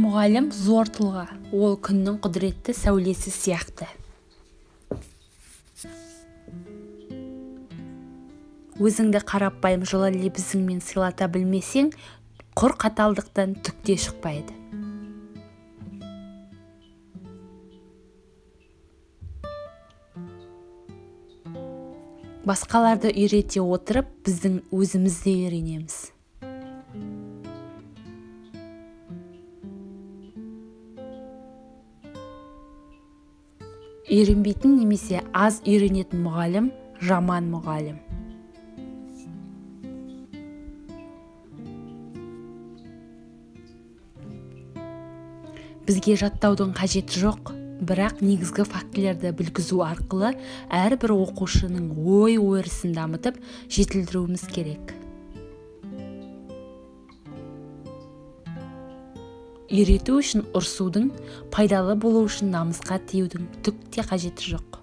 мұғалім зор тұлға. Ол күннің құдіретті сәулесі сияқты. Өзіңді қарапайым жылы лебізіңмен сыйлата білмесең құр қаталдықтан түк те шықпайды. Басқаларды үйрете отырып біздің өзіміз де үйренеміз. Үйренбейтін немесе аз үйренетін мұғалім жаман мұғалім. Бізге жаттаудың қажеті жоқ бірақ негізгі фактілерді білгізу арқылы әрбір оқушының ой өрісін дамытып жетілдіруіміз керек. Үйрету үшін ұрсудың пайдалы болу үшін намысқа тиюдің түк те қажеті жоқ.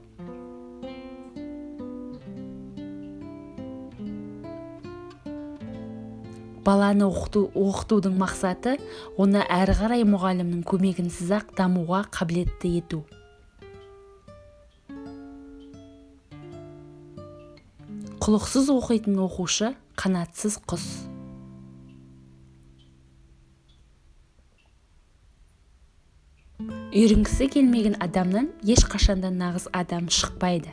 Баланы оқыту, оқытудың мақсаты оны әрі қарай мұғалімнің көмегінсіз ақ дамуға қабілетті ету. Құлықсыз оқитын оқушы қанатсыз құс. Үйренгісі келмеген адамнан ешқашанда нағыз адам шықпайды.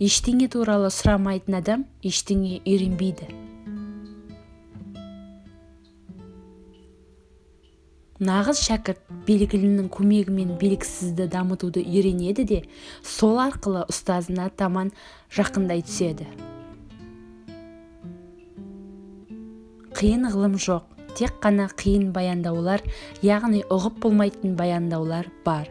Ештеңе туралы сұрамайтын адам ештеңе үйренбейді. Нағыз шәкірт белгілінің көмегімен белгісізді дамытуды үйренеді де сол арқылы ұстазына таман жақындай түседі. Қиын ғылым жоқ. Тек қана қиын баяндаулар яғни ұғып болмайтын баяндаулар бар.